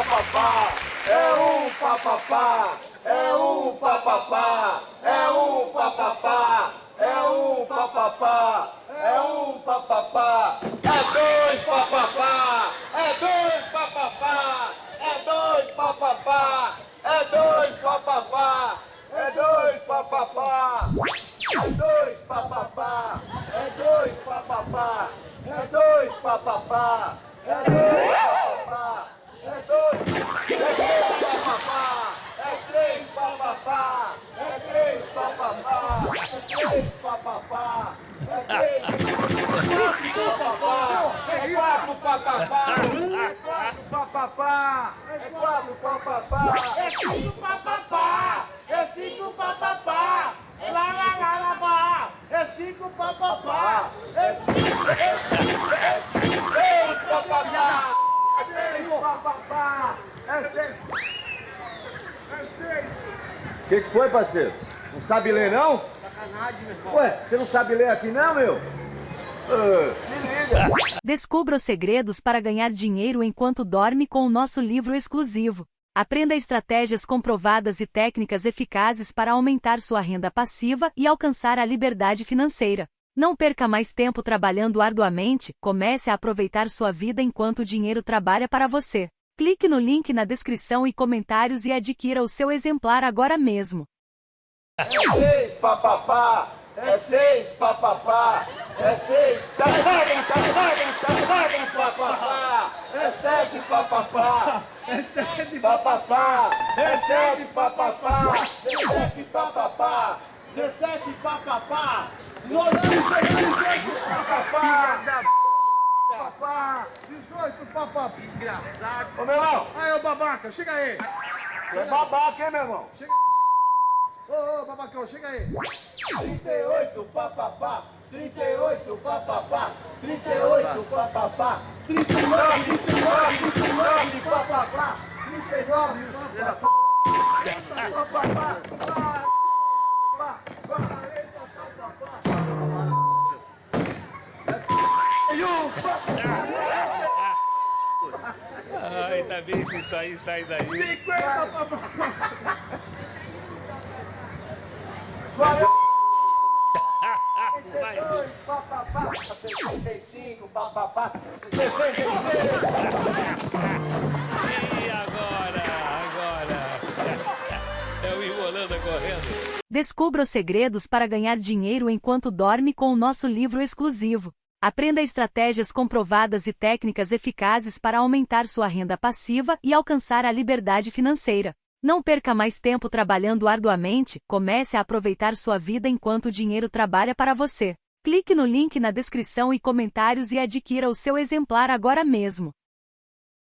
papapá, é um papapá, é um papapá, é um papapá, é um papapá, é um papapá, é dois papapá, é dois papapá, é dois papapá, é dois papapá, é dois papapá, é dois papapá, é dois papapá, é dois papapá, três papapá, é três papapá, é quatro papapá, é quatro papapá, é quatro papapá, é cinco papapá, é cinco papapá, lá lá lá lá é cinco papapá, é cinco, é seis papapá, seis papapá, é seis, é seis. O que, que foi, parceiro? Não sabe ler, não? Sacanagem, meu irmão. Ué, você não sabe ler aqui, não, meu? Ah, se liga. Descubra os segredos para ganhar dinheiro enquanto dorme com o nosso livro exclusivo. Aprenda estratégias comprovadas e técnicas eficazes para aumentar sua renda passiva e alcançar a liberdade financeira. Não perca mais tempo trabalhando arduamente, comece a aproveitar sua vida enquanto o dinheiro trabalha para você. Clique no link na descrição e comentários e adquira o seu exemplar agora mesmo. É seis papapá, é seis papapá, é seis, tá sete, tá sete, tá sete papapá, é sete papapá, é sete papapá, é sete papapá, dezessete papapá, dezessete papapá, dezoito, dezoito papapá, papapá, dezoito papapá. Engraçado. Ô meu irmão, Aí, ô babaca, chega aí. é babaca, hein meu irmão? Ô, ô, babacão, chega aí. 38 papapá, 38 papapá, 38 papapá, 39, 39, 39 papapá, 39 papapá, papapá, papapá, 40 papapá, papapá, Ai, tá bem que isso aí sai daí. 50 papapá, 40 Vai, 62 papapá, 65 papapá, 66 E agora? Agora? É o correndo. Descubra os segredos para ganhar dinheiro enquanto dorme com o nosso livro exclusivo. Aprenda estratégias comprovadas e técnicas eficazes para aumentar sua renda passiva e alcançar a liberdade financeira. Não perca mais tempo trabalhando arduamente, comece a aproveitar sua vida enquanto o dinheiro trabalha para você. Clique no link na descrição e comentários e adquira o seu exemplar agora mesmo.